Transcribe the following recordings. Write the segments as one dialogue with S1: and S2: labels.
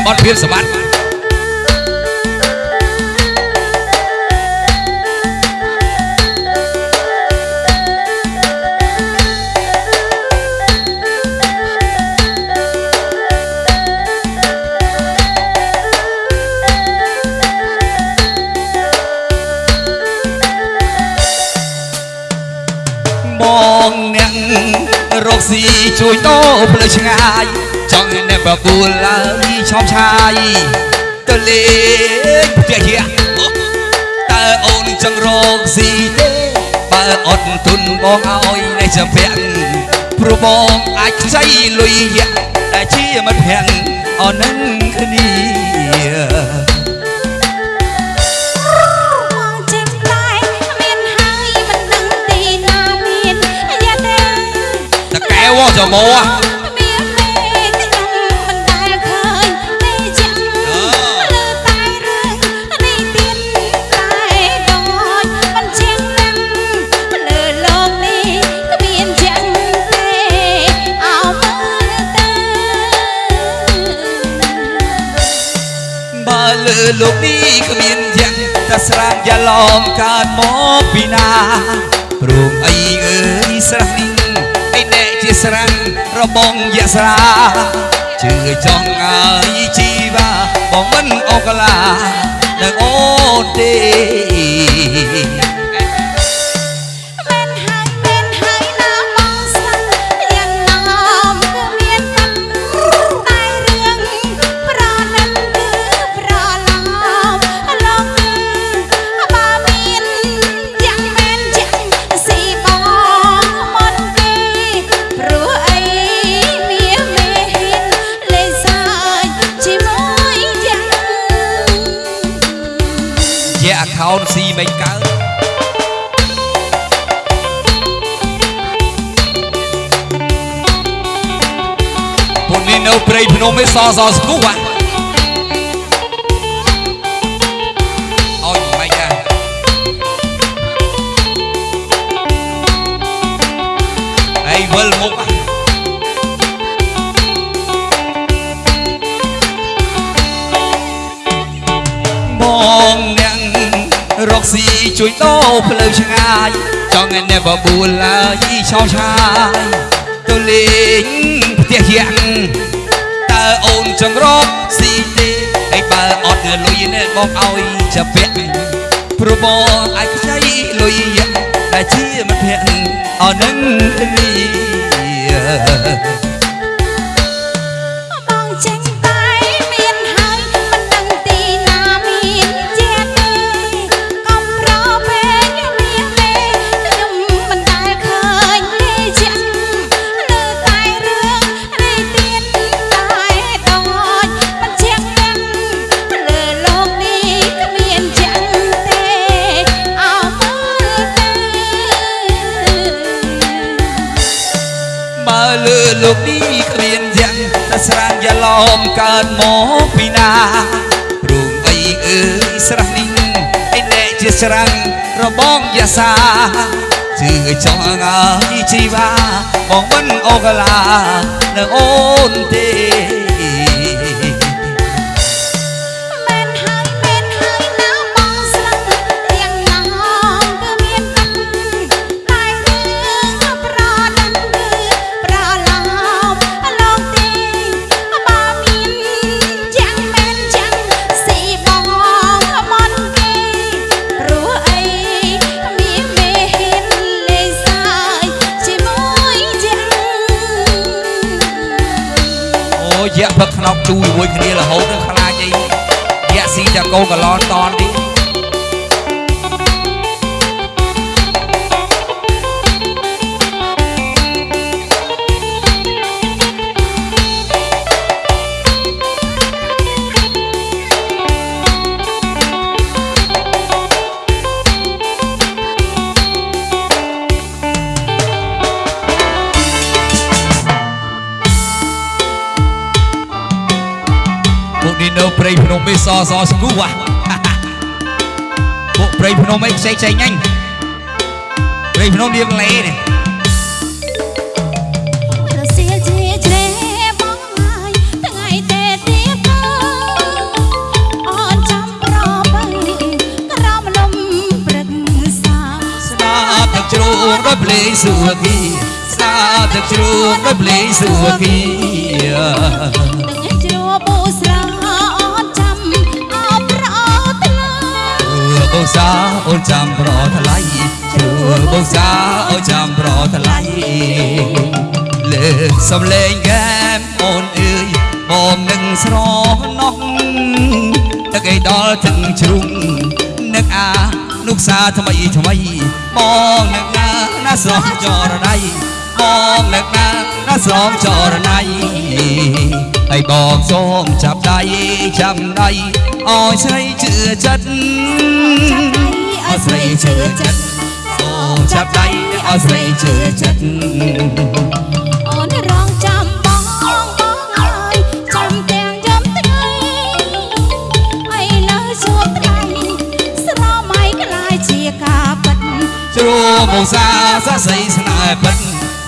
S1: តំបន់ភៀនសម្បត្តិបងអ្នករកស៊ីជួយដោផ្លូវឆ្ងាយចង់អ្ន កបបួលឡើយឆោមឆាយទៅលេងផ្ទះជាតើអូនចង់រកស៊ីទេបើអត់ទុនបងឲ្យនៅចាំពាក់ព្រោះបងអាចខ្ចីលុយយ៉ាក់តែជាមិត្តភក្តិអននឹងគ្នា
S2: មកចេញតែមានហើយមិនដឹងទីណាមានយ៉ាទេ
S1: តកែ
S2: លើលោកនេះគ្មាន
S1: យ៉ាងតែស្រាងយ៉ាឡំកើតមកពីណាព្រមអីអើយស្រះនេះអីអ្នកជាស្រាំងរបងយស្រាជឿចង់អើយជីវ៉ាបងមិនអកឡានឹងអូនទេ
S2: ននេះនៅព្រៃ
S1: ភ្នំឯសសស្គូហ่ะអោយមិនដែរអីវិលមុខហ่ะបងអ្នករកស៊ីជួយដោផ្លូវឆ្ងាយចង់ឲ្យអ្នកបបួលឡើយឆោមឆាយទៅលេងផ្ទះយ៉ាង តើអូនចង់រកស៊ីទេហើយបើអត់លុយនេះបងឲ្យចាប់ពាក់ព្រោះបងអាចខ្ចីលុយយ៉ាងដែលជាមិត្តភក្តិអរនឹងគ្នា
S2: លើលោកនេះគ្មាន
S1: យ៉ាងតែស្រាងយ៉ាឡំកើតមកពីណាព្រមអីអើយស្រះនេះឯអ្នកជាស្រាំងរបងយ៉ាសាជឿចង់អើយជីវ៉ាបងមិនអូកឡានៅអូនទេ
S2: យៈ
S1: ផឹកខ្នប់ទូជាមួយគ្នារហូតដល់ខ្លាចអីយៈស៊ីតែកូនកឡនតនទីពួកនេះ ព្រៃភ្នំឯសសស្គូពួកព្រៃភ្នំឯផ្សេងផ្សេងហ្នឹងព្រៃភ្នំលៀងលេនេះ
S2: ដល់ភ្លេ
S1: ងសុខីស្ដារទឹកជ្រូកដល់ភ្លេងសុ
S2: ខី សាអូ
S1: នចាំប្រថ្លៃជួបងសាអូនចាំប្រថ្លៃលើសំលេងកែមអូនអើយបងនឹងស្រណោះទឹកឯដល់ถึงជ្រុងនឹកអានុកសាថ្មីថ្មីបងនឹកណាណាស្រស់ចរណៃបងនឹកណាណាស្រស់ចរណៃ ហើយបងសូមចាប់ដៃចាំដៃអោយស្រីជឿចិត្តអស្រីជឿចិត្តសូមចាប់ដៃអស្រីជឿចិត្ត
S2: អូនរងចាំបងបងហើយចាំទាំងយំថ្ងៃអីលើជួបថ្ងៃស្រមៃក្លាយជាការពិត
S1: ជ្រួបងសាសស័យស្នេហ៍ពិត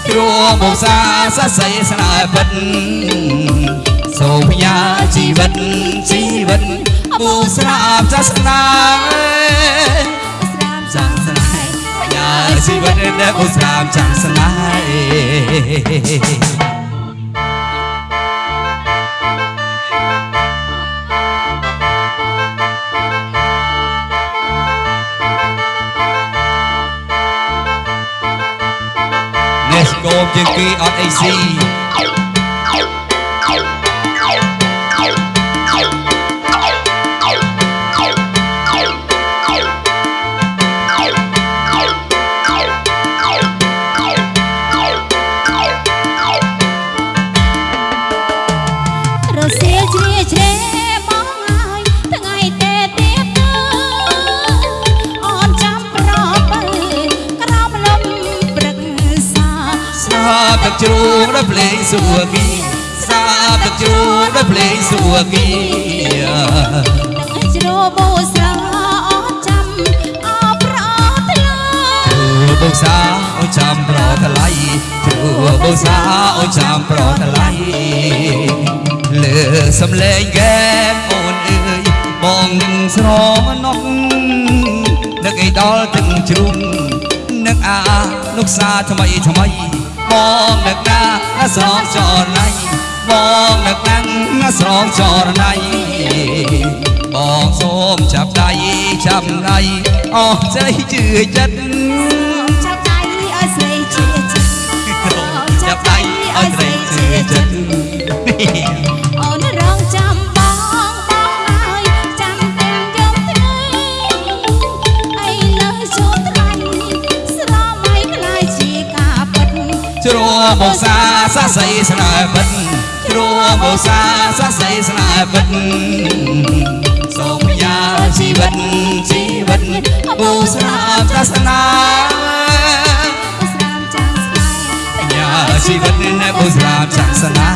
S1: ជ្រួបងសាសស័យស្នេហ៍ពិត សូមផ្ញើជីវិតជីវិតបូស្រាបសាសនា
S2: ស្រាមសាស្នេហ៍
S1: ផ្ញើជីវិតដែលបូស្រាបចាស់ស្នេហ៍នេះស្គមជាងគេអត់អីស៊ី
S2: បទឹក
S1: ជ្រូកដល់ភ្លេងសួគីស្នាបទឹកជ្រូកដល់ភ្លេងសួគី
S2: ទាំងជ្របូស្រាអត់ចាំអោប្រថ្លៃ
S1: ជួបងសាអូនចាំប្រថ្លៃជួបងសាអូនចាំប្រថ្លៃលើសំឡេងកែមអូនអើយបងនឹងស្រណោះនឹកឲ្យដល់ទឹកជ្រូកនឹកអាលោកសាថ្មីថ្មី បងនឹកណាស្រងចរណៃបងនឹកណាស្រងចរណៃបងសូមចាប់ដៃចាប់ដៃអស់ใจជឿចិត្ត
S2: ចាប់ដៃឲ្យស្រីជឿចិត្ត
S1: ចាប់ដៃ
S2: ឲ្យស្រីជឿចិត្ត
S1: ជ្រួមកសាសស័យស្នេហ៍ពិតជ្រួមកសាសស័យស្នេហ៍ពិតសូមយ៉ាជីវិតជីវិតបូស្រាបសាសនា
S2: ស្រាមចាំស្នេហ៍
S1: យ៉ាជីវិតនៅបូស្រាបសាសនា